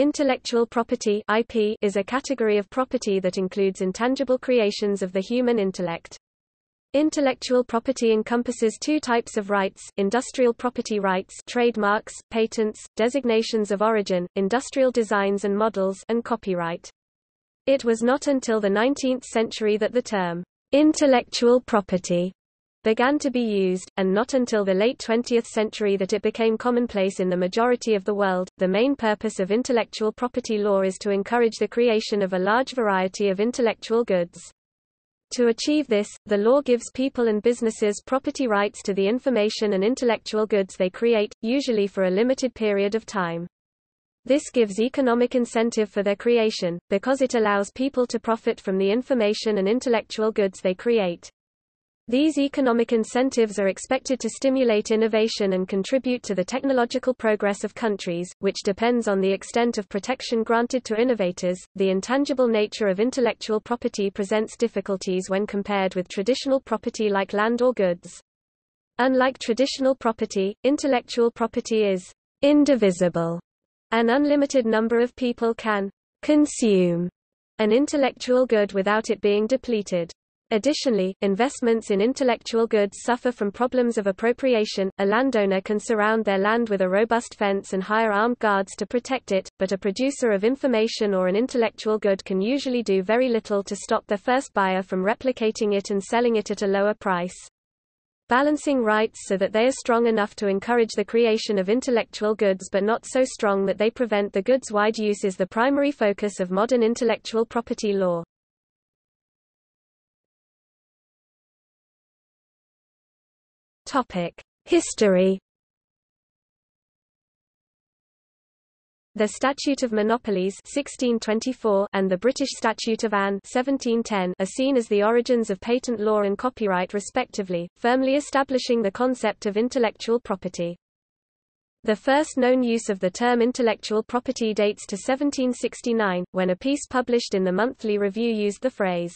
Intellectual property IP is a category of property that includes intangible creations of the human intellect. Intellectual property encompasses two types of rights, industrial property rights trademarks, patents, designations of origin, industrial designs and models and copyright. It was not until the 19th century that the term, intellectual property began to be used, and not until the late 20th century that it became commonplace in the majority of the world. The main purpose of intellectual property law is to encourage the creation of a large variety of intellectual goods. To achieve this, the law gives people and businesses property rights to the information and intellectual goods they create, usually for a limited period of time. This gives economic incentive for their creation, because it allows people to profit from the information and intellectual goods they create. These economic incentives are expected to stimulate innovation and contribute to the technological progress of countries, which depends on the extent of protection granted to innovators. The intangible nature of intellectual property presents difficulties when compared with traditional property like land or goods. Unlike traditional property, intellectual property is indivisible. An unlimited number of people can consume an intellectual good without it being depleted. Additionally, investments in intellectual goods suffer from problems of appropriation. A landowner can surround their land with a robust fence and hire armed guards to protect it, but a producer of information or an intellectual good can usually do very little to stop their first buyer from replicating it and selling it at a lower price. Balancing rights so that they are strong enough to encourage the creation of intellectual goods but not so strong that they prevent the goods' wide use is the primary focus of modern intellectual property law. History. The Statute of Monopolies 1624 and the British Statute of Anne 1710 are seen as the origins of patent law and copyright respectively, firmly establishing the concept of intellectual property. The first known use of the term intellectual property dates to 1769, when a piece published in the Monthly Review used the phrase,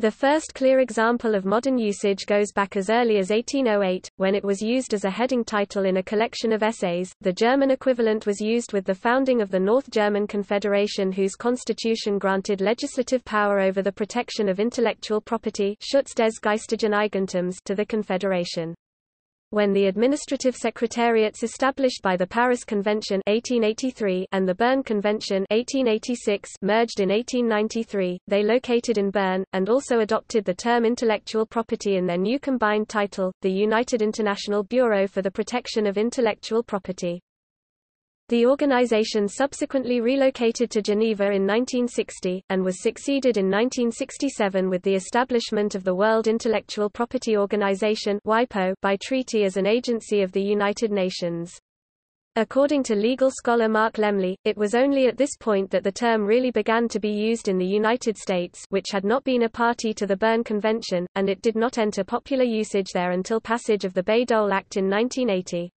the first clear example of modern usage goes back as early as 1808, when it was used as a heading title in a collection of essays. The German equivalent was used with the founding of the North German Confederation, whose constitution granted legislative power over the protection of intellectual property to the Confederation. When the administrative secretariats established by the Paris Convention 1883 and the Berne Convention 1886 merged in 1893, they located in Bern, and also adopted the term intellectual property in their new combined title, the United International Bureau for the Protection of Intellectual Property. The organization subsequently relocated to Geneva in 1960, and was succeeded in 1967 with the establishment of the World Intellectual Property Organization by treaty as an agency of the United Nations. According to legal scholar Mark Lemley, it was only at this point that the term really began to be used in the United States which had not been a party to the Berne Convention, and it did not enter popular usage there until passage of the Bayh-Dole Act in 1980.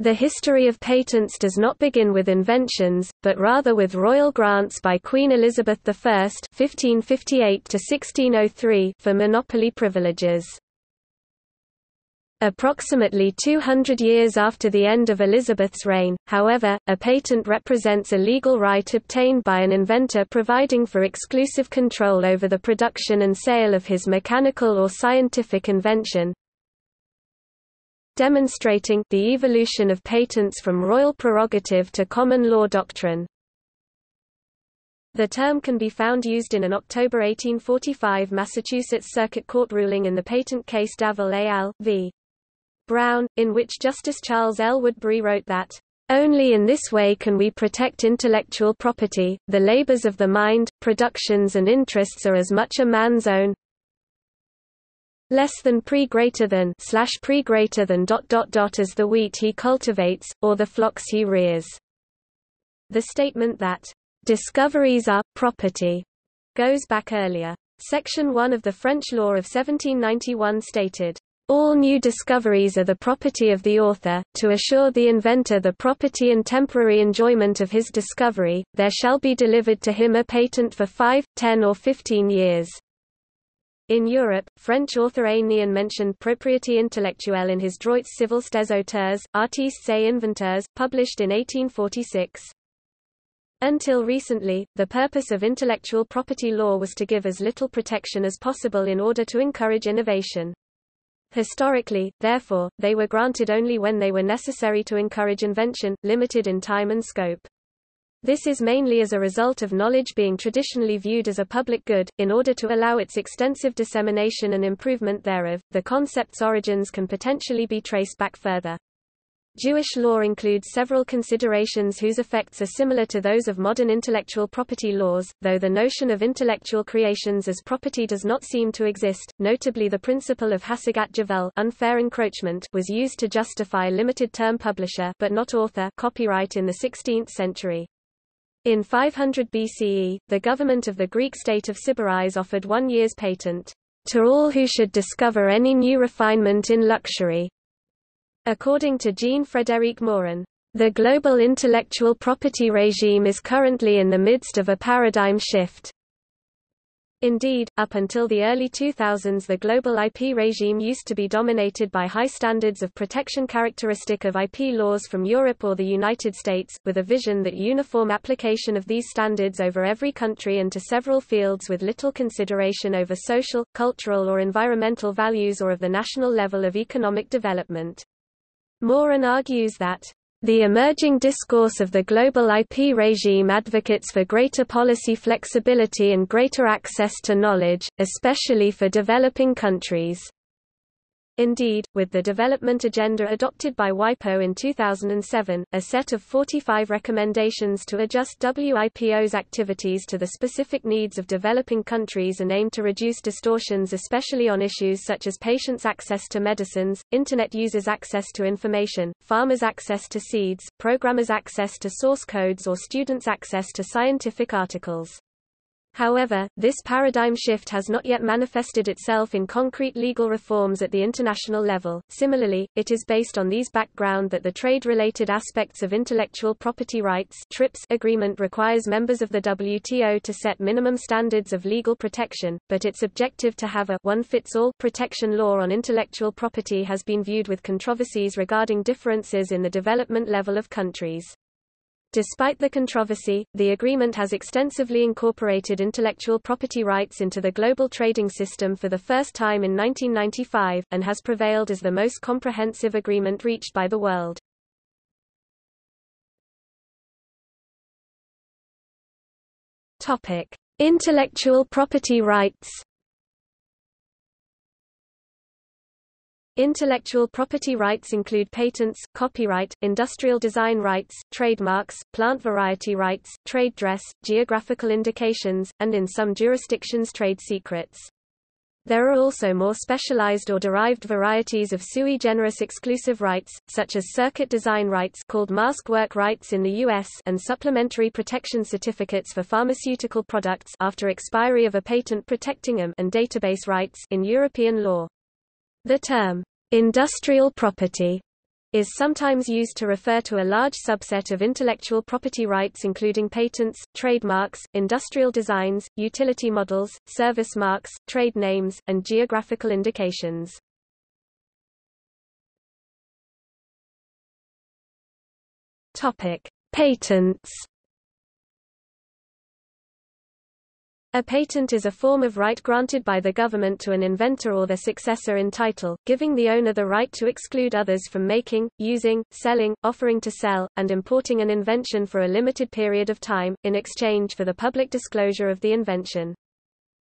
The history of patents does not begin with inventions, but rather with royal grants by Queen Elizabeth I (1558–1603) for monopoly privileges. Approximately 200 years after the end of Elizabeth's reign, however, a patent represents a legal right obtained by an inventor providing for exclusive control over the production and sale of his mechanical or scientific invention, demonstrating the evolution of patents from royal prerogative to common law doctrine. The term can be found used in an October 1845 Massachusetts Circuit Court ruling in the patent case Davoll al. v. Brown, in which Justice Charles L. Woodbury wrote that, "...only in this way can we protect intellectual property, the labors of the mind, productions and interests are as much a man's own, less than pre greater than slash pre greater than dot dot dot as the wheat he cultivates, or the flocks he rears. The statement that discoveries are property goes back earlier. Section 1 of the French law of 1791 stated, all new discoveries are the property of the author, to assure the inventor the property and temporary enjoyment of his discovery, there shall be delivered to him a patent for five, ten or fifteen years. In Europe, French author Aignan mentioned propriété intellectuelle in his Droits civils des auteurs, artistes et inventeurs, published in 1846. Until recently, the purpose of intellectual property law was to give as little protection as possible in order to encourage innovation. Historically, therefore, they were granted only when they were necessary to encourage invention, limited in time and scope. This is mainly as a result of knowledge being traditionally viewed as a public good, in order to allow its extensive dissemination and improvement thereof. The concept's origins can potentially be traced back further. Jewish law includes several considerations whose effects are similar to those of modern intellectual property laws, though the notion of intellectual creations as property does not seem to exist. Notably the principle of Hasagat Ge'vul unfair encroachment was used to justify limited-term publisher but not author copyright in the 16th century. In 500 BCE, the government of the Greek state of Sybaris offered one year's patent to all who should discover any new refinement in luxury, According to Jean-Frédéric Morin, the global intellectual property regime is currently in the midst of a paradigm shift. Indeed, up until the early 2000s the global IP regime used to be dominated by high standards of protection characteristic of IP laws from Europe or the United States, with a vision that uniform application of these standards over every country and to several fields with little consideration over social, cultural or environmental values or of the national level of economic development. Morin argues that the emerging discourse of the global IP regime advocates for greater policy flexibility and greater access to knowledge, especially for developing countries. Indeed, with the development agenda adopted by WIPO in 2007, a set of 45 recommendations to adjust WIPO's activities to the specific needs of developing countries and aim to reduce distortions especially on issues such as patients' access to medicines, Internet users' access to information, farmers' access to seeds, programmers' access to source codes or students' access to scientific articles. However, this paradigm shift has not yet manifested itself in concrete legal reforms at the international level. Similarly, it is based on these background that the trade-related aspects of intellectual property rights (TRIPS) agreement requires members of the WTO to set minimum standards of legal protection, but its objective to have a one-fits-all protection law on intellectual property has been viewed with controversies regarding differences in the development level of countries. Despite the controversy, the agreement has extensively incorporated intellectual property rights into the global trading system for the first time in 1995, and has prevailed as the most comprehensive agreement reached by the world. Topic: Intellectual property rights Intellectual property rights include patents, copyright, industrial design rights, trademarks, plant variety rights, trade dress, geographical indications, and in some jurisdictions trade secrets. There are also more specialized or derived varieties of sui generis exclusive rights, such as circuit design rights called mask work rights in the US and supplementary protection certificates for pharmaceutical products after expiry of a patent protecting them and database rights in European law. The term Industrial property is sometimes used to refer to a large subset of intellectual property rights including patents, trademarks, industrial designs, utility models, service marks, trade names, and geographical indications. Patents A patent is a form of right granted by the government to an inventor or their successor in title, giving the owner the right to exclude others from making, using, selling, offering to sell, and importing an invention for a limited period of time, in exchange for the public disclosure of the invention.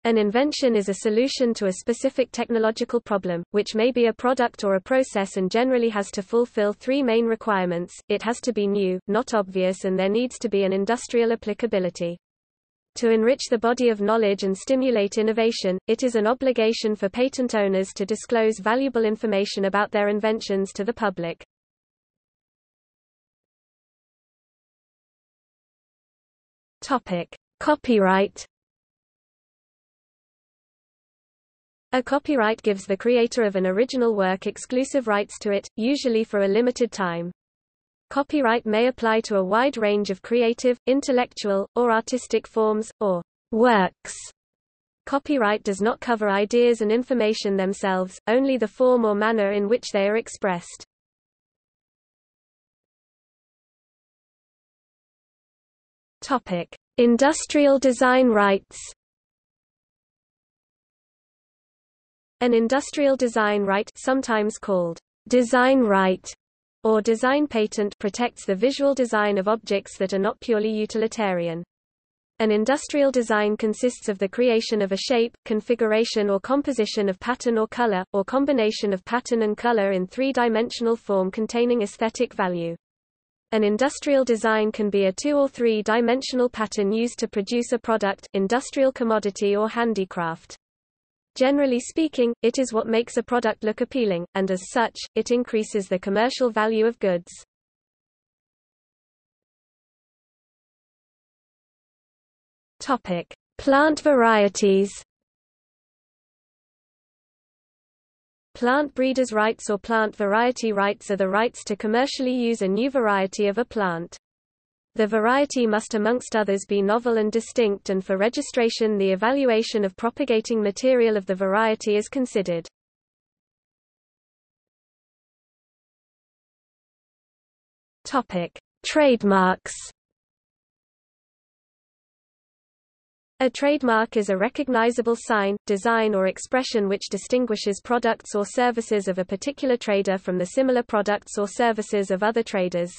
An invention is a solution to a specific technological problem, which may be a product or a process and generally has to fulfill three main requirements, it has to be new, not obvious and there needs to be an industrial applicability. To enrich the body of knowledge and stimulate innovation, it is an obligation for patent owners to disclose valuable information about their inventions to the public. Topic: Copyright A copyright gives the creator of an original work exclusive rights to it, usually for a limited time. Copyright may apply to a wide range of creative, intellectual, or artistic forms, or works. Copyright does not cover ideas and information themselves, only the form or manner in which they are expressed. Topic: Industrial design rights. An industrial design right, sometimes called design right or design patent, protects the visual design of objects that are not purely utilitarian. An industrial design consists of the creation of a shape, configuration or composition of pattern or color, or combination of pattern and color in three-dimensional form containing aesthetic value. An industrial design can be a two- or three-dimensional pattern used to produce a product, industrial commodity or handicraft. Generally speaking, it is what makes a product look appealing, and as such, it increases the commercial value of goods. Topic: Plant varieties. Plant breeders' rights or plant variety rights are the rights to commercially use a new variety of a plant. The variety must amongst others be novel and distinct and for registration the evaluation of propagating material of the variety is considered. Topic: Trademarks A trademark is a recognizable sign, design or expression which distinguishes products or services of a particular trader from the similar products or services of other traders.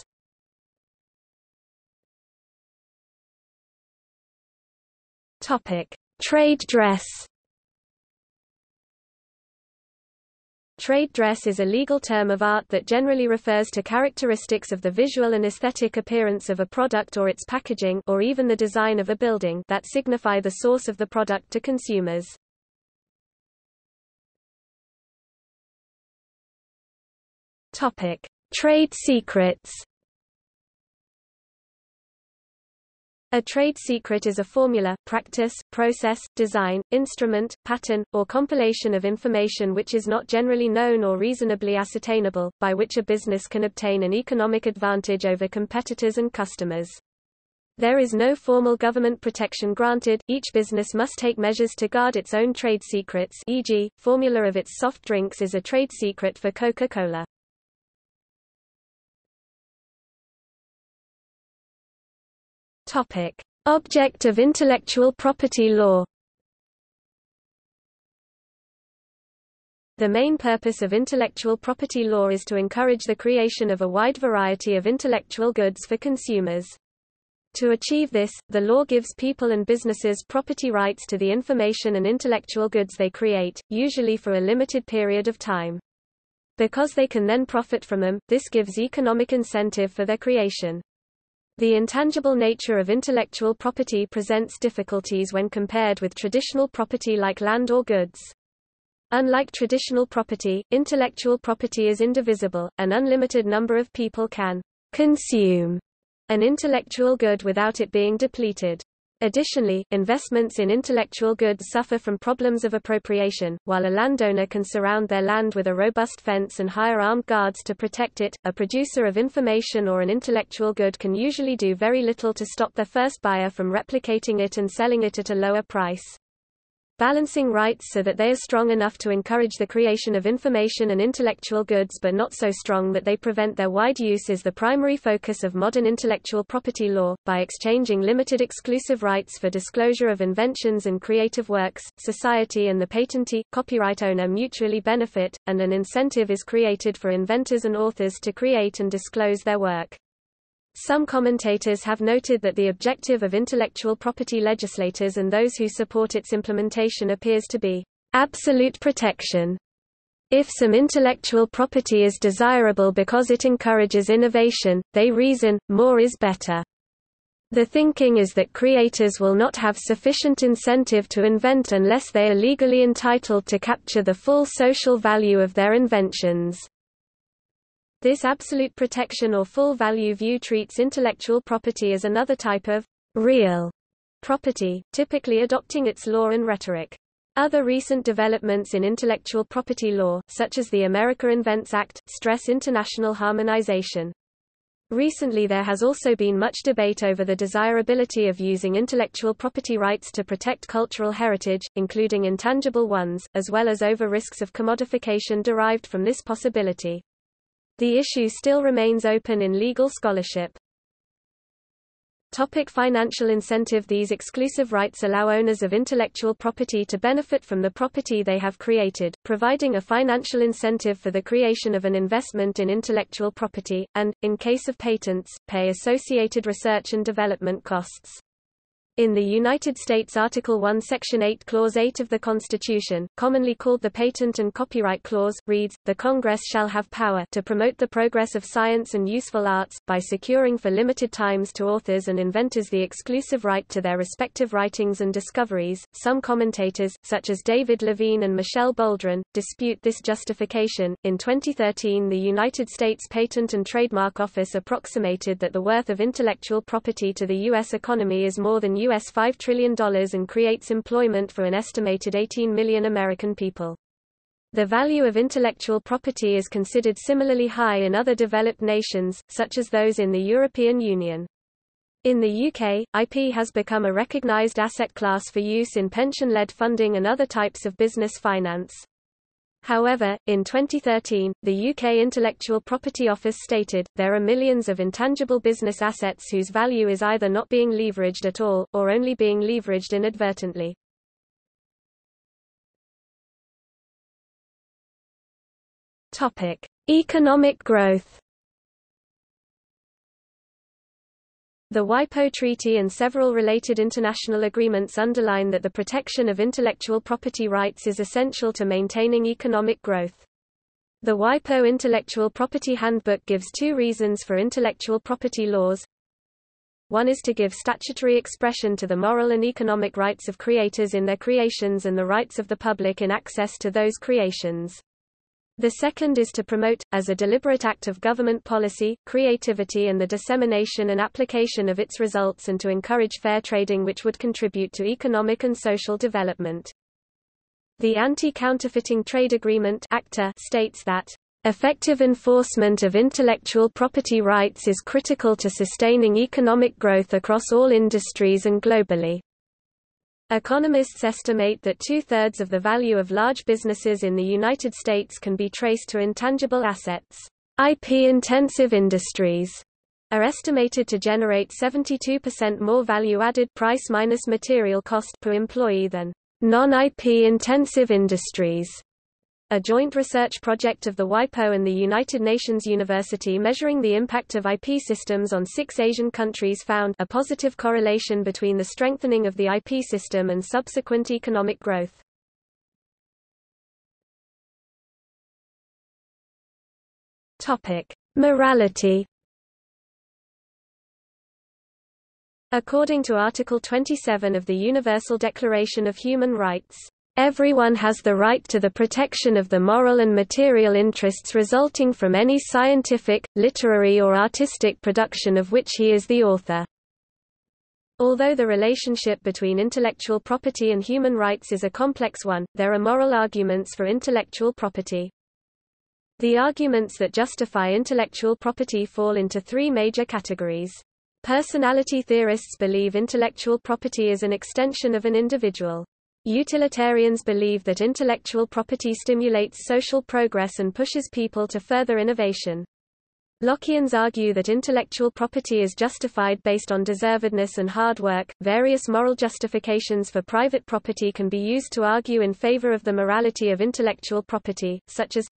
Topic: Trade dress. Trade dress is a legal term of art that generally refers to characteristics of the visual and aesthetic appearance of a product or its packaging or even the design of a building that signify the source of the product to consumers. Topic: Trade secrets. A trade secret is a formula, practice, process, design, instrument, pattern, or compilation of information which is not generally known or reasonably ascertainable, by which a business can obtain an economic advantage over competitors and customers. There is no formal government protection granted, each business must take measures to guard its own trade secrets e.g., formula of its soft drinks is a trade secret for Coca-Cola. Topic: Object of intellectual property law. The main purpose of intellectual property law is to encourage the creation of a wide variety of intellectual goods for consumers. To achieve this, the law gives people and businesses property rights to the information and intellectual goods they create, usually for a limited period of time. Because they can then profit from them, this gives economic incentive for their creation. The intangible nature of intellectual property presents difficulties when compared with traditional property like land or goods. Unlike traditional property, intellectual property is indivisible, an unlimited number of people can consume an intellectual good without it being depleted. Additionally, investments in intellectual goods suffer from problems of appropriation. While a landowner can surround their land with a robust fence and hire armed guards to protect it, a producer of information or an intellectual good can usually do very little to stop their first buyer from replicating it and selling it at a lower price balancing rights so that they are strong enough to encourage the creation of information and intellectual goods but not so strong that they prevent their wide use is the primary focus of modern intellectual property law. By exchanging limited exclusive rights for disclosure of inventions and creative works, society and the patentee, copyright owner mutually benefit, and an incentive is created for inventors and authors to create and disclose their work. Some commentators have noted that the objective of intellectual property legislators and those who support its implementation appears to be absolute protection. If some intellectual property is desirable because it encourages innovation, they reason, more is better. The thinking is that creators will not have sufficient incentive to invent unless they are legally entitled to capture the full social value of their inventions. This absolute protection or full value view treats intellectual property as another type of real property, typically adopting its law and rhetoric. Other recent developments in intellectual property law, such as the America Invents Act, stress international harmonization. Recently there has also been much debate over the desirability of using intellectual property rights to protect cultural heritage, including intangible ones, as well as over risks of commodification derived from this possibility. The issue still remains open in legal scholarship. Topic financial incentive These exclusive rights allow owners of intellectual property to benefit from the property they have created, providing a financial incentive for the creation of an investment in intellectual property, and, in case of patents, pay associated research and development costs. In the United States Article 1 Section 8 Clause 8 of the Constitution, commonly called the Patent and Copyright Clause, reads, The Congress shall have power to promote the progress of science and useful arts, by securing for limited times to authors and inventors the exclusive right to their respective writings and discoveries. Some commentators, such as David Levine and Michele Boldrin, dispute this justification. In 2013 the United States Patent and Trademark Office approximated that the worth of intellectual property to the U.S. economy is more than US $5 trillion and creates employment for an estimated 18 million American people. The value of intellectual property is considered similarly high in other developed nations, such as those in the European Union. In the UK, IP has become a recognised asset class for use in pension-led funding and other types of business finance. However, in 2013, the UK Intellectual Property Office stated, there are millions of intangible business assets whose value is either not being leveraged at all, or only being leveraged inadvertently. Topic. Economic growth The WIPO Treaty and several related international agreements underline that the protection of intellectual property rights is essential to maintaining economic growth. The WIPO Intellectual Property Handbook gives two reasons for intellectual property laws. One is to give statutory expression to the moral and economic rights of creators in their creations and the rights of the public in access to those creations. The second is to promote, as a deliberate act of government policy, creativity and the dissemination and application of its results and to encourage fair trading which would contribute to economic and social development. The Anti-Counterfeiting Trade Agreement ACTA states that Effective enforcement of intellectual property rights is critical to sustaining economic growth across all industries and globally. Economists estimate that two-thirds of the value of large businesses in the United States can be traced to intangible assets. IP-intensive industries are estimated to generate 72% more value-added price minus material cost per employee than non-IP intensive industries. A joint research project of the WIPO and the United Nations University measuring the impact of IP systems on six Asian countries found a positive correlation between the strengthening of the IP system and subsequent economic growth. Topic: Morality. According to Article 27 of the Universal Declaration of Human Rights, Everyone has the right to the protection of the moral and material interests resulting from any scientific, literary or artistic production of which he is the author. Although the relationship between intellectual property and human rights is a complex one, there are moral arguments for intellectual property. The arguments that justify intellectual property fall into three major categories. Personality theorists believe intellectual property is an extension of an individual. Utilitarians believe that intellectual property stimulates social progress and pushes people to further innovation. Lockeans argue that intellectual property is justified based on deservedness and hard work. Various moral justifications for private property can be used to argue in favor of the morality of intellectual property, such as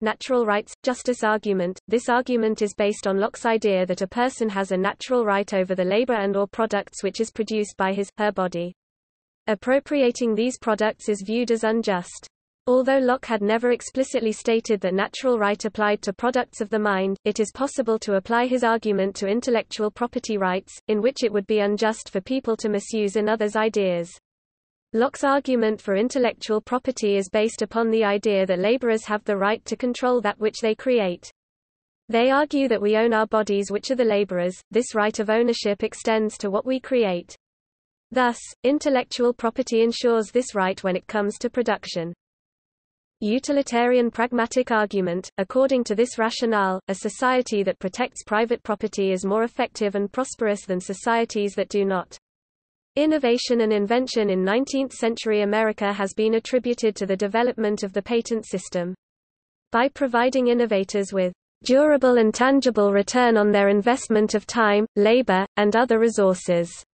natural rights justice argument. This argument is based on Locke's idea that a person has a natural right over the labor and or products which is produced by his her body. Appropriating these products is viewed as unjust. Although Locke had never explicitly stated that natural right applied to products of the mind, it is possible to apply his argument to intellectual property rights, in which it would be unjust for people to misuse another's ideas. Locke's argument for intellectual property is based upon the idea that laborers have the right to control that which they create. They argue that we own our bodies which are the laborers, this right of ownership extends to what we create. Thus, intellectual property ensures this right when it comes to production. Utilitarian pragmatic argument, according to this rationale, a society that protects private property is more effective and prosperous than societies that do not. Innovation and invention in 19th-century America has been attributed to the development of the patent system. By providing innovators with durable and tangible return on their investment of time, labor, and other resources.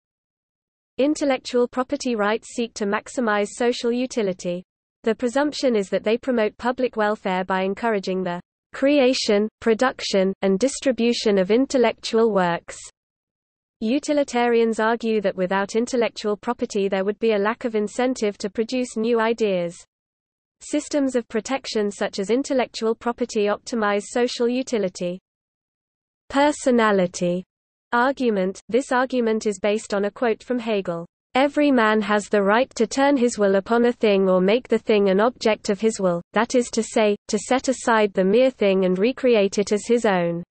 Intellectual property rights seek to maximize social utility. The presumption is that they promote public welfare by encouraging the creation, production, and distribution of intellectual works. Utilitarians argue that without intellectual property there would be a lack of incentive to produce new ideas. Systems of protection such as intellectual property optimize social utility. Personality argument – This argument is based on a quote from Hegel. Every man has the right to turn his will upon a thing or make the thing an object of his will, that is to say, to set aside the mere thing and recreate it as his own.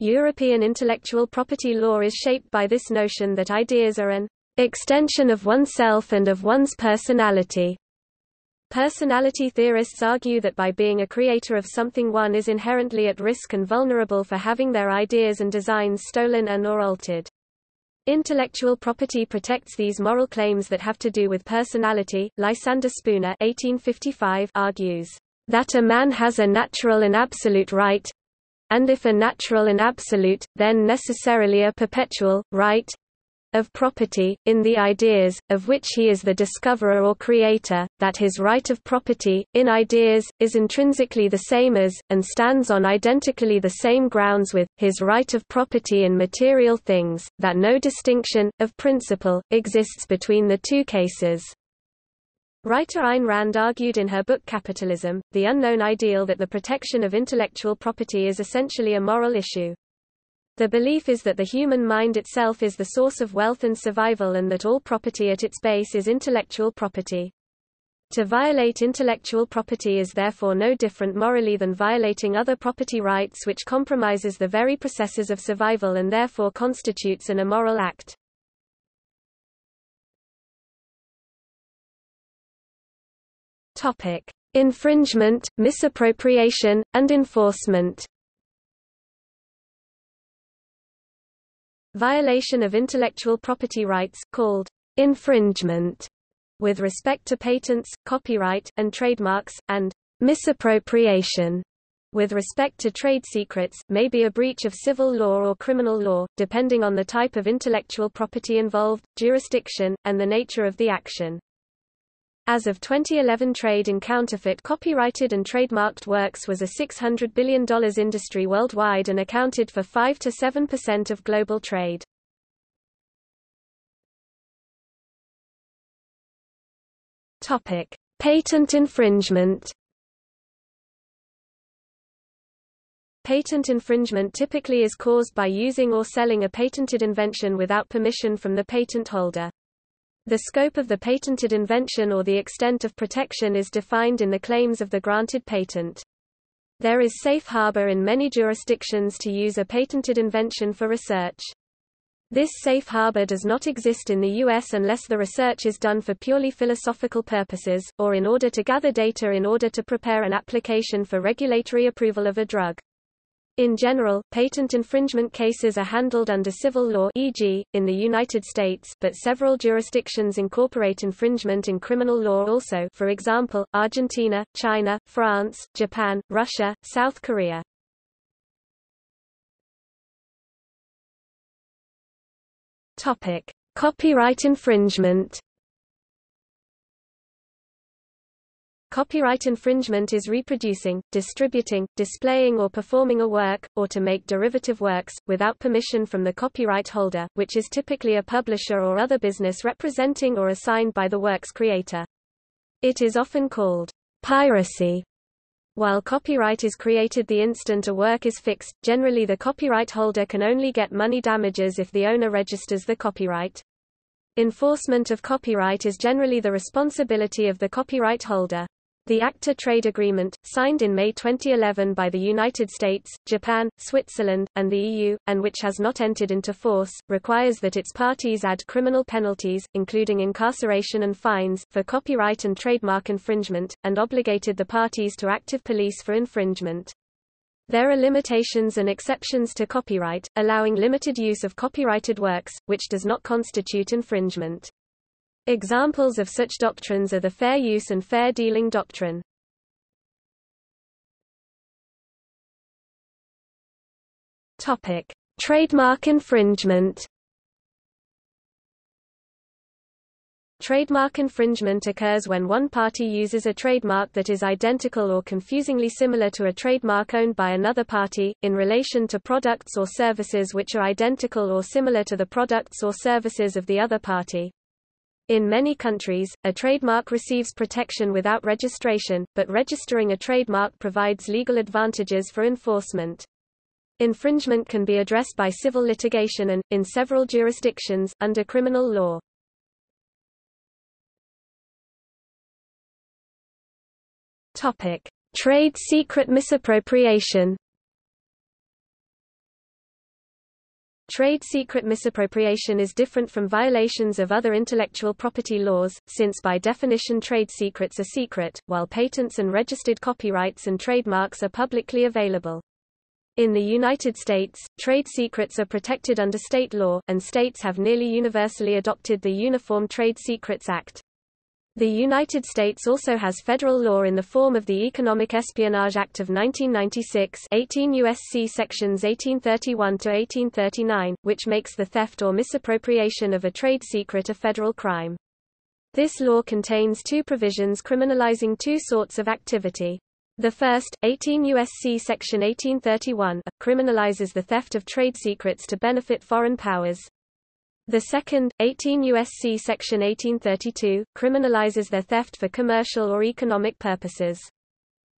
European intellectual property law is shaped by this notion that ideas are an extension of oneself and of one's personality. Personality theorists argue that by being a creator of something one is inherently at risk and vulnerable for having their ideas and designs stolen and or altered. Intellectual property protects these moral claims that have to do with personality. Lysander Spooner 1855 argues that a man has a natural and absolute right and if a natural and absolute, then necessarily a perpetual, right, of property, in the ideas, of which he is the discoverer or creator, that his right of property, in ideas, is intrinsically the same as, and stands on identically the same grounds with, his right of property in material things, that no distinction, of principle, exists between the two cases. Writer Ayn Rand argued in her book Capitalism, The Unknown Ideal that the protection of intellectual property is essentially a moral issue. The belief is that the human mind itself is the source of wealth and survival and that all property at its base is intellectual property. To violate intellectual property is therefore no different morally than violating other property rights which compromises the very processes of survival and therefore constitutes an immoral act. Topic: Infringement, misappropriation, and enforcement. Violation of intellectual property rights, called infringement, with respect to patents, copyright, and trademarks, and misappropriation, with respect to trade secrets, may be a breach of civil law or criminal law, depending on the type of intellectual property involved, jurisdiction, and the nature of the action. As of 2011 trade in counterfeit copyrighted and trademarked works was a $600 billion industry worldwide and accounted for 5 to 7% of global trade. Patent infringement. Patent infringement typically is caused by using or selling a patented invention without permission from the patent holder. The scope of the patented invention or the extent of protection is defined in the claims of the granted patent. There is safe harbor in many jurisdictions to use a patented invention for research. This safe harbor does not exist in the U.S. unless the research is done for purely philosophical purposes, or in order to gather data in order to prepare an application for regulatory approval of a drug. In general, patent infringement cases are handled under civil law e.g., in the United States, but several jurisdictions incorporate infringement in criminal law also for example, Argentina, China, France, Japan, Russia, South Korea. Copyright infringement Copyright infringement is reproducing, distributing, displaying or performing a work, or to make derivative works, without permission from the copyright holder, which is typically a publisher or other business representing or assigned by the work's creator. It is often called piracy. While copyright is created the instant a work is fixed, generally the copyright holder can only get money damages if the owner registers the copyright. Enforcement of copyright is generally the responsibility of the copyright holder. The ACTA trade agreement, signed in May 2011 by the United States, Japan, Switzerland, and the EU, and which has not entered into force, requires that its parties add criminal penalties, including incarceration and fines, for copyright and trademark infringement, and obligated the parties to active police for infringement. There are limitations and exceptions to copyright, allowing limited use of copyrighted works, which does not constitute infringement. Examples of such doctrines are the fair use and fair dealing doctrine. Topic: Trademark infringement. Trademark infringement occurs when one party uses a trademark that is identical or confusingly similar to a trademark owned by another party, in relation to products or services which are identical or similar to the products or services of the other party. In many countries, a trademark receives protection without registration, but registering a trademark provides legal advantages for enforcement. Infringement can be addressed by civil litigation and, in several jurisdictions, under criminal law. Topic: Trade secret misappropriation. Trade secret misappropriation is different from violations of other intellectual property laws, since by definition trade secrets are secret, while patents and registered copyrights and trademarks are publicly available. In the United States, trade secrets are protected under state law, and states have nearly universally adopted the Uniform Trade Secrets Act. The United States also has federal law in the form of the Economic Espionage Act of 1996 18 U.S.C. sections 1831 to 1839, which makes the theft or misappropriation of a trade secret a federal crime. This law contains two provisions criminalizing two sorts of activity. The first, 18 U.S.C. section 1831, criminalizes the theft of trade secrets to benefit foreign powers. The second, 18 U.S.C. Section 1832, criminalizes their theft for commercial or economic purposes.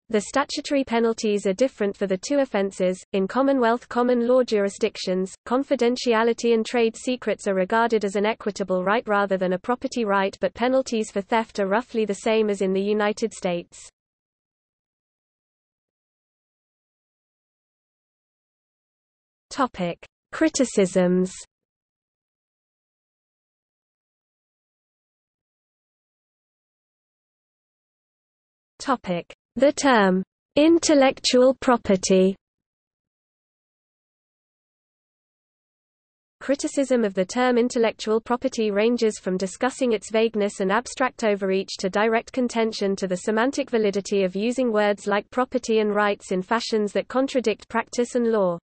The statutory penalties are different for the two offenses. In Commonwealth common law jurisdictions, confidentiality and trade secrets are regarded as an equitable right rather than a property right, but penalties for theft are roughly the same as in the United States. Topic: Criticisms The term intellectual property. Criticism of the term intellectual property ranges from discussing its vagueness and abstract overreach to direct contention to the semantic validity of using words like property and rights in fashions that contradict practice and law.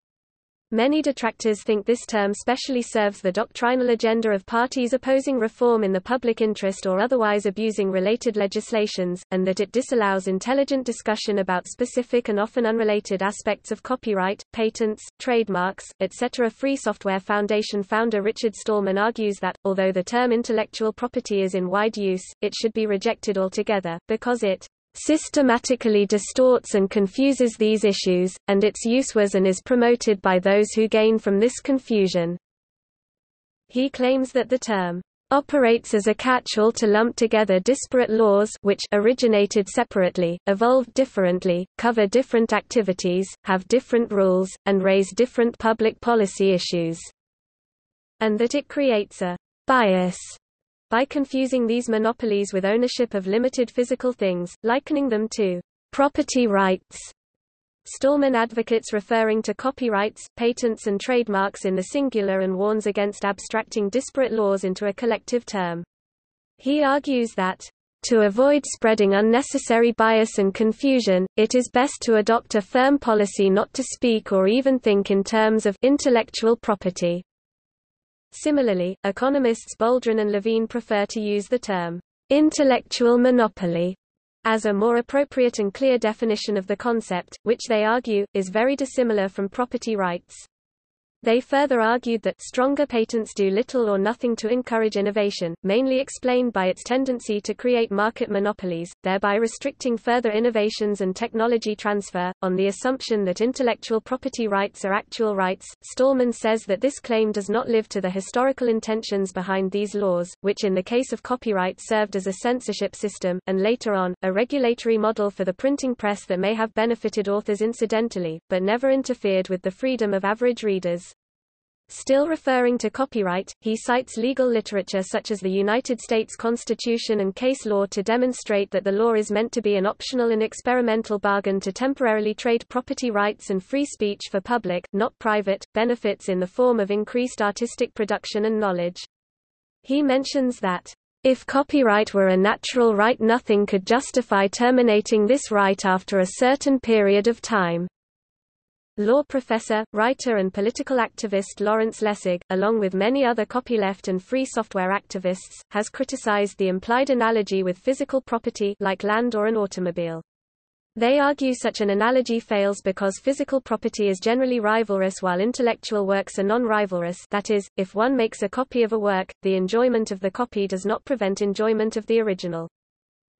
Many detractors think this term specially serves the doctrinal agenda of parties opposing reform in the public interest or otherwise abusing related legislations, and that it disallows intelligent discussion about specific and often unrelated aspects of copyright, patents, trademarks, etc. Free Software Foundation founder Richard Stallman argues that, although the term intellectual property is in wide use, it should be rejected altogether, because it systematically distorts and confuses these issues, and its use was and is promoted by those who gain from this confusion. He claims that the term operates as a catch-all to lump together disparate laws which originated separately, evolved differently, cover different activities, have different rules, and raise different public policy issues. And that it creates a bias by confusing these monopolies with ownership of limited physical things, likening them to property rights. Stallman advocates referring to copyrights, patents and trademarks in the singular and warns against abstracting disparate laws into a collective term. He argues that to avoid spreading unnecessary bias and confusion, it is best to adopt a firm policy not to speak or even think in terms of intellectual property. Similarly, economists Boldrin and Levine prefer to use the term intellectual monopoly as a more appropriate and clear definition of the concept, which they argue, is very dissimilar from property rights. They further argued that stronger patents do little or nothing to encourage innovation, mainly explained by its tendency to create market monopolies, thereby restricting further innovations and technology transfer. On the assumption that intellectual property rights are actual rights, Stallman says that this claim does not live to the historical intentions behind these laws, which in the case of copyright served as a censorship system, and later on, a regulatory model for the printing press that may have benefited authors incidentally, but never interfered with the freedom of average readers. Still referring to copyright, he cites legal literature such as the United States Constitution and case law to demonstrate that the law is meant to be an optional and experimental bargain to temporarily trade property rights and free speech for public, not private, benefits in the form of increased artistic production and knowledge. He mentions that, if copyright were a natural right nothing could justify terminating this right after a certain period of time. Law professor, writer and political activist Lawrence Lessig, along with many other copyleft and free software activists, has criticized the implied analogy with physical property like land or an automobile. They argue such an analogy fails because physical property is generally rivalrous while intellectual works are non-rivalrous that is, if one makes a copy of a work, the enjoyment of the copy does not prevent enjoyment of the original.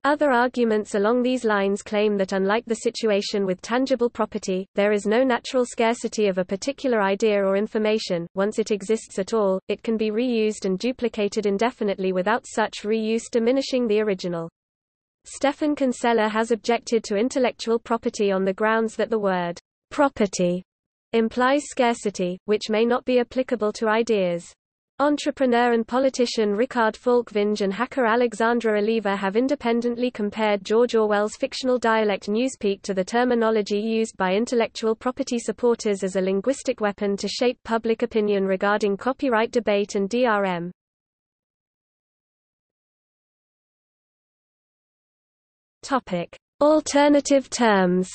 Other arguments along these lines claim that unlike the situation with tangible property, there is no natural scarcity of a particular idea or information, once it exists at all, it can be reused and duplicated indefinitely without such reuse diminishing the original. Stephan Kinsella has objected to intellectual property on the grounds that the word property implies scarcity, which may not be applicable to ideas. Entrepreneur and politician Rickard Falkvinge and hacker Alexandre Oliva have independently compared George Orwell's fictional dialect Newspeak to the terminology used by intellectual property supporters as a linguistic weapon to shape public opinion regarding copyright debate and DRM. Topic: Alternative terms.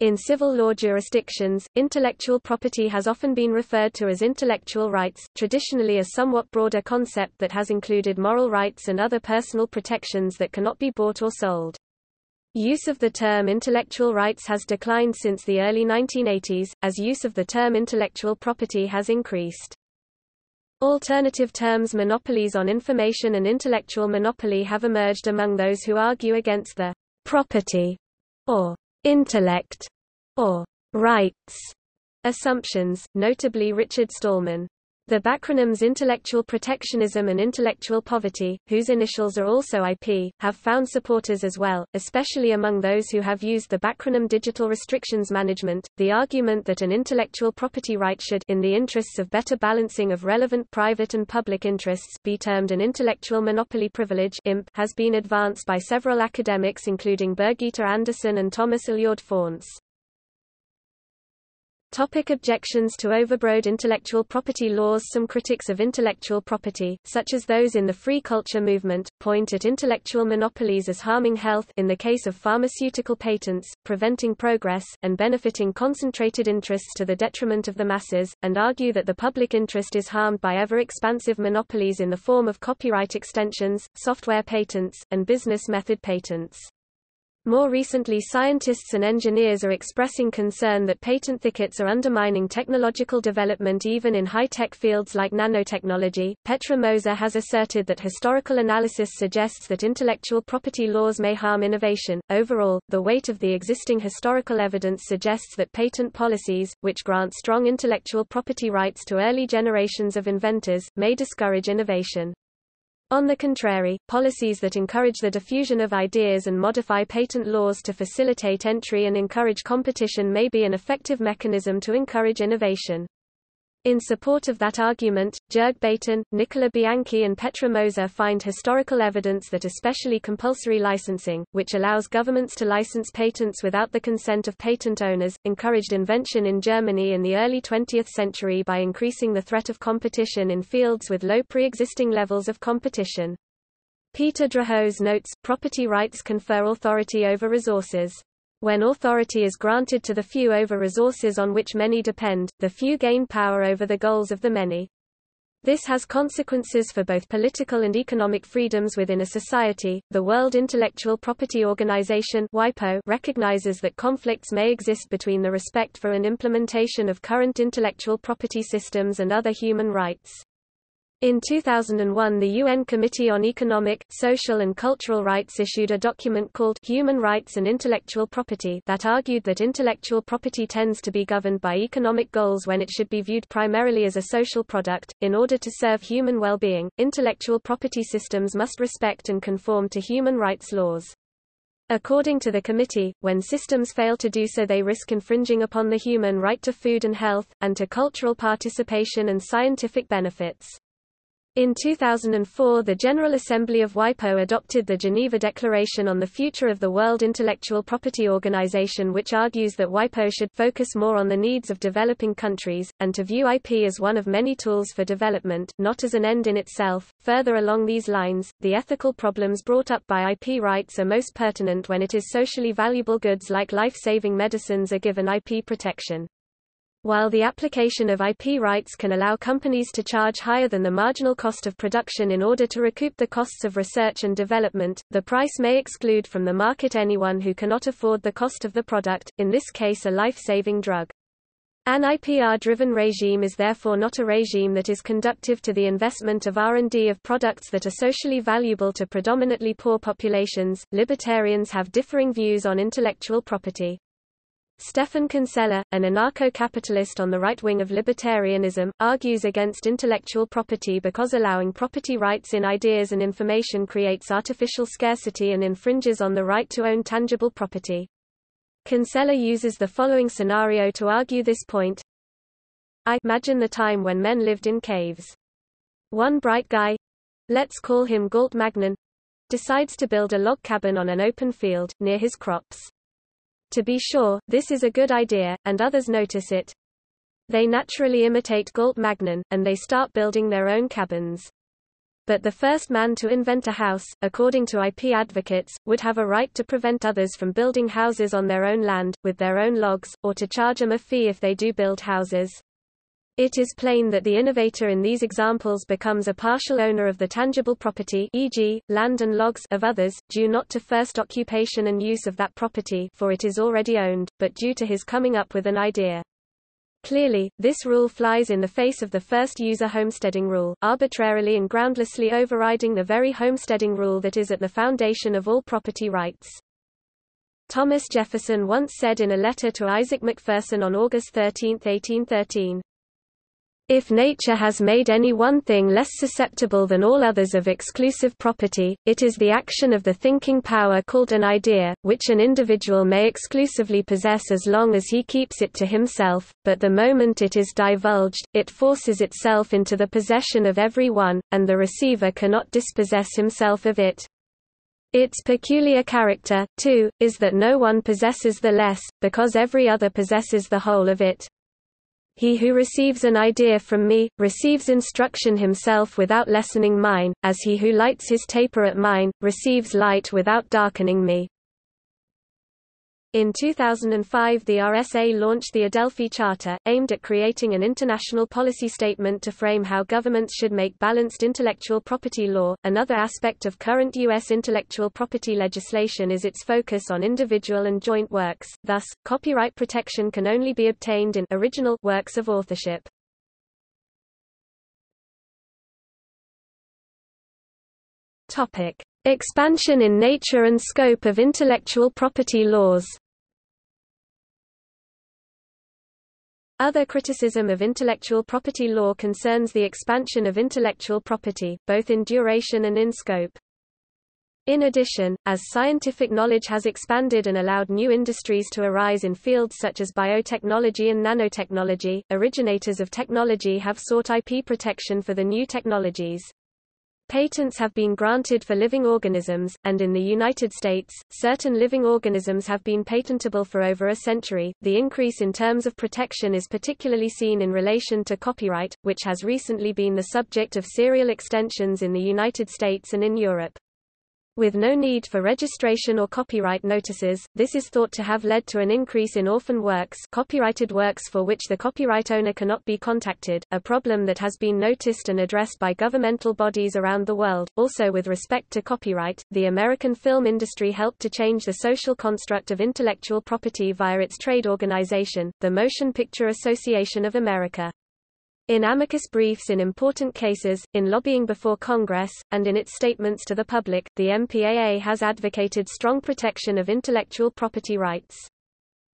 In civil law jurisdictions, intellectual property has often been referred to as intellectual rights, traditionally a somewhat broader concept that has included moral rights and other personal protections that cannot be bought or sold. Use of the term intellectual rights has declined since the early 1980s, as use of the term intellectual property has increased. Alternative terms monopolies on information and intellectual monopoly have emerged among those who argue against the property or intellect, or rights assumptions, notably Richard Stallman. The backronyms intellectual protectionism and intellectual poverty, whose initials are also IP, have found supporters as well, especially among those who have used the backronym digital restrictions management. The argument that an intellectual property right should in the interests of better balancing of relevant private and public interests be termed an intellectual monopoly privilege (IMP) has been advanced by several academics including Birgitte Andersen and Thomas Alured Faunce. Topic objections to overbroad intellectual property laws Some critics of intellectual property, such as those in the free culture movement, point at intellectual monopolies as harming health in the case of pharmaceutical patents, preventing progress, and benefiting concentrated interests to the detriment of the masses, and argue that the public interest is harmed by ever-expansive monopolies in the form of copyright extensions, software patents, and business method patents. More recently scientists and engineers are expressing concern that patent thickets are undermining technological development even in high-tech fields like nanotechnology. Petra Moser has asserted that historical analysis suggests that intellectual property laws may harm innovation. Overall, the weight of the existing historical evidence suggests that patent policies, which grant strong intellectual property rights to early generations of inventors, may discourage innovation. On the contrary, policies that encourage the diffusion of ideas and modify patent laws to facilitate entry and encourage competition may be an effective mechanism to encourage innovation. In support of that argument, Jörg Baten, Nicola Bianchi and Petra Moser find historical evidence that especially compulsory licensing, which allows governments to license patents without the consent of patent owners, encouraged invention in Germany in the early 20th century by increasing the threat of competition in fields with low pre-existing levels of competition. Peter Drahos notes, property rights confer authority over resources. When authority is granted to the few over resources on which many depend, the few gain power over the goals of the many. This has consequences for both political and economic freedoms within a society. The World Intellectual Property Organization (WIPO) recognizes that conflicts may exist between the respect for and implementation of current intellectual property systems and other human rights. In 2001 the UN Committee on Economic, Social and Cultural Rights issued a document called Human Rights and Intellectual Property that argued that intellectual property tends to be governed by economic goals when it should be viewed primarily as a social product. In order to serve human well-being, intellectual property systems must respect and conform to human rights laws. According to the committee, when systems fail to do so they risk infringing upon the human right to food and health, and to cultural participation and scientific benefits. In 2004 the General Assembly of WIPO adopted the Geneva Declaration on the Future of the World Intellectual Property Organization which argues that WIPO should focus more on the needs of developing countries, and to view IP as one of many tools for development, not as an end in itself. Further along these lines, the ethical problems brought up by IP rights are most pertinent when it is socially valuable goods like life-saving medicines are given IP protection. While the application of IP rights can allow companies to charge higher than the marginal cost of production in order to recoup the costs of research and development, the price may exclude from the market anyone who cannot afford the cost of the product, in this case a life-saving drug. An IPR-driven regime is therefore not a regime that is conductive to the investment of R&D of products that are socially valuable to predominantly poor populations. Libertarians have differing views on intellectual property. Stephan Kinsella, an anarcho-capitalist on the right wing of libertarianism, argues against intellectual property because allowing property rights in ideas and information creates artificial scarcity and infringes on the right to own tangible property. Kinsella uses the following scenario to argue this point. I imagine the time when men lived in caves. One bright guy, let's call him Galt Magnon, decides to build a log cabin on an open field, near his crops. To be sure, this is a good idea, and others notice it. They naturally imitate Galt Magnon, and they start building their own cabins. But the first man to invent a house, according to IP advocates, would have a right to prevent others from building houses on their own land, with their own logs, or to charge them a fee if they do build houses. It is plain that the innovator in these examples becomes a partial owner of the tangible property e.g., land and logs of others, due not to first occupation and use of that property for it is already owned, but due to his coming up with an idea. Clearly, this rule flies in the face of the first user homesteading rule, arbitrarily and groundlessly overriding the very homesteading rule that is at the foundation of all property rights. Thomas Jefferson once said in a letter to Isaac McPherson on August 13, 1813, if nature has made any one thing less susceptible than all others of exclusive property, it is the action of the thinking power called an idea, which an individual may exclusively possess as long as he keeps it to himself, but the moment it is divulged, it forces itself into the possession of every one, and the receiver cannot dispossess himself of it. Its peculiar character, too, is that no one possesses the less, because every other possesses the whole of it. He who receives an idea from me, receives instruction himself without lessening mine, as he who lights his taper at mine, receives light without darkening me. In 2005 the RSA launched the Adelphi Charter, aimed at creating an international policy statement to frame how governments should make balanced intellectual property law. Another aspect of current U.S. intellectual property legislation is its focus on individual and joint works, thus, copyright protection can only be obtained in original works of authorship. Topic. Expansion in nature and scope of intellectual property laws Other criticism of intellectual property law concerns the expansion of intellectual property, both in duration and in scope. In addition, as scientific knowledge has expanded and allowed new industries to arise in fields such as biotechnology and nanotechnology, originators of technology have sought IP protection for the new technologies. Patents have been granted for living organisms, and in the United States, certain living organisms have been patentable for over a century. The increase in terms of protection is particularly seen in relation to copyright, which has recently been the subject of serial extensions in the United States and in Europe. With no need for registration or copyright notices, this is thought to have led to an increase in orphan works copyrighted works for which the copyright owner cannot be contacted, a problem that has been noticed and addressed by governmental bodies around the world. Also with respect to copyright, the American film industry helped to change the social construct of intellectual property via its trade organization, the Motion Picture Association of America. In amicus briefs in important cases, in lobbying before Congress, and in its statements to the public, the MPAA has advocated strong protection of intellectual property rights.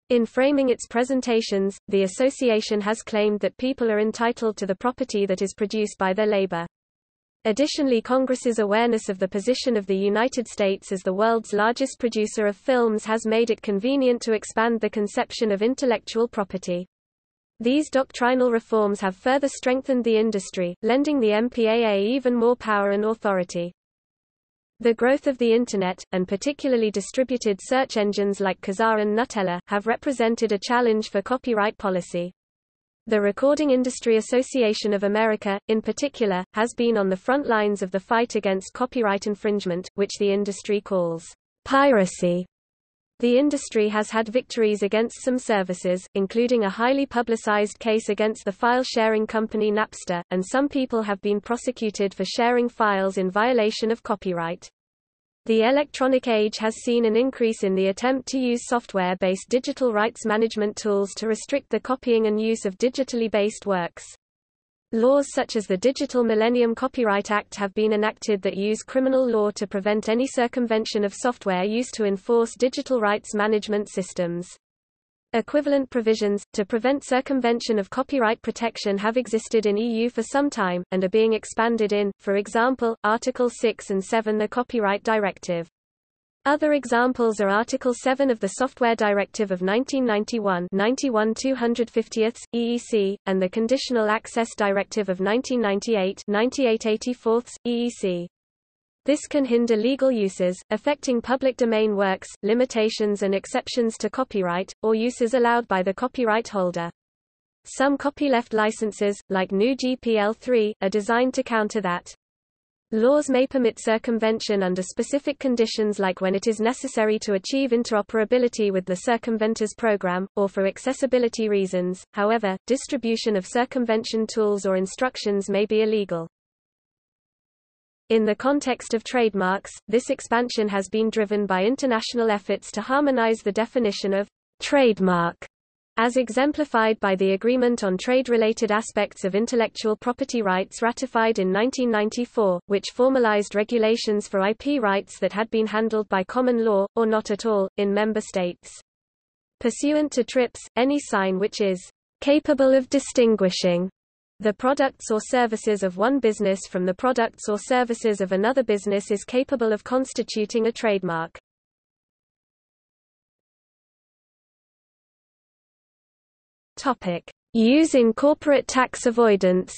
In framing its presentations, the association has claimed that people are entitled to the property that is produced by their labor. Additionally Congress's awareness of the position of the United States as the world's largest producer of films has made it convenient to expand the conception of intellectual property. These doctrinal reforms have further strengthened the industry, lending the MPAA even more power and authority. The growth of the Internet, and particularly distributed search engines like Kazaa and Gnutella, have represented a challenge for copyright policy. The Recording Industry Association of America, in particular, has been on the front lines of the fight against copyright infringement, which the industry calls piracy. The industry has had victories against some services, including a highly publicized case against the file-sharing company Napster, and some people have been prosecuted for sharing files in violation of copyright. The electronic age has seen an increase in the attempt to use software-based digital rights management tools to restrict the copying and use of digitally based works. Laws such as the Digital Millennium Copyright Act have been enacted that use criminal law to prevent any circumvention of software used to enforce digital rights management systems. Equivalent provisions, to prevent circumvention of copyright protection have existed in EU for some time, and are being expanded in, for example, Article 6 and 7 the Copyright Directive. Other examples are Article 7 of the Software Directive of 1991 91 250 EEC, and the Conditional Access Directive of 1998 98 84 EEC. This can hinder legal uses, affecting public domain works, limitations and exceptions to copyright, or uses allowed by the copyright holder. Some copyleft licenses, like GNU GPL3, are designed to counter that. Laws may permit circumvention under specific conditions like when it is necessary to achieve interoperability with the circumventor's program, or for accessibility reasons, however, distribution of circumvention tools or instructions may be illegal. In the context of trademarks, this expansion has been driven by international efforts to harmonize the definition of trademark as exemplified by the Agreement on Trade-Related Aspects of Intellectual Property Rights ratified in 1994, which formalized regulations for IP rights that had been handled by common law, or not at all, in member states. Pursuant to TRIPS, any sign which is capable of distinguishing the products or services of one business from the products or services of another business is capable of constituting a trademark. Topic: Use in corporate tax avoidance.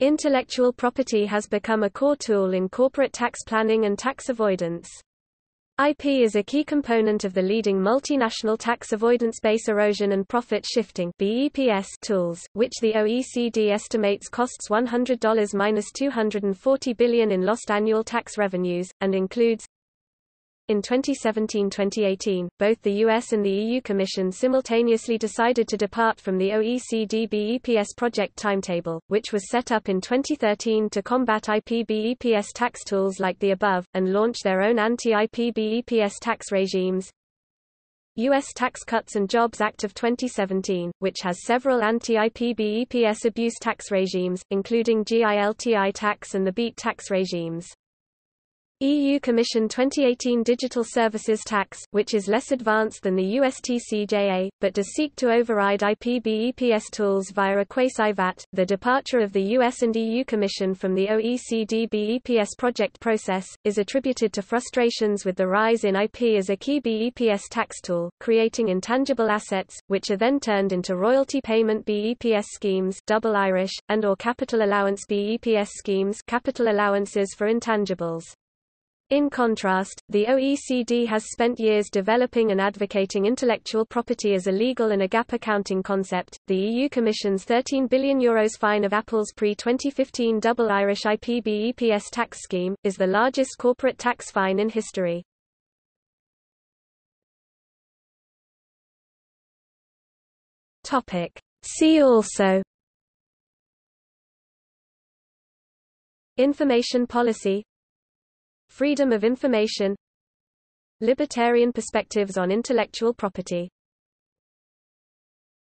Intellectual property has become a core tool in corporate tax planning and tax avoidance. IP is a key component of the leading multinational tax avoidance base erosion and profit shifting BEPS tools, which the OECD estimates costs $100-240 billion in lost annual tax revenues, and includes in 2017-2018, both the US and the EU Commission simultaneously decided to depart from the OECD BEPS project timetable, which was set up in 2013 to combat IP BEPS tax tools like the above, and launch their own anti-IP BEPS tax regimes. U.S. Tax Cuts and Jobs Act of 2017, which has several anti-IP BEPS abuse tax regimes, including GILTI tax and the BEAT tax regimes. EU Commission 2018 Digital Services Tax, which is less advanced than the USTCJA, but does seek to override IP BEPS tools via a quasi-VAT. The departure of the US and EU Commission from the OECD BEPS project process, is attributed to frustrations with the rise in IP as a key BEPS tax tool, creating intangible assets, which are then turned into royalty payment BEPS schemes double Irish, and or capital allowance BEPS schemes capital allowances for intangibles. In contrast, the OECD has spent years developing and advocating intellectual property as a legal and a GAAP accounting concept. The EU Commission's 13 billion euros fine of Apple's pre-2015 double Irish IP BEPS tax scheme is the largest corporate tax fine in history. See also Information policy Freedom of information Libertarian perspectives on intellectual property